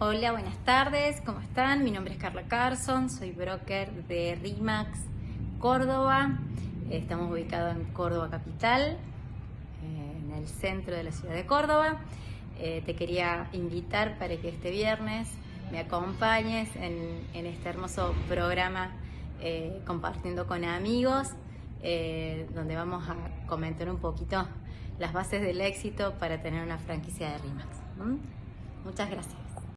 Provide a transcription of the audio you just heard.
Hola, buenas tardes, ¿cómo están? Mi nombre es Carla Carson, soy broker de RIMAX Córdoba. Estamos ubicados en Córdoba Capital, en el centro de la ciudad de Córdoba. Eh, te quería invitar para que este viernes me acompañes en, este hermoso programa eh, compartiendo con amigos, eh, donde vamos a comentar un poquito las bases del éxito para tener una franquicia de RIMAX. Muchas gracias.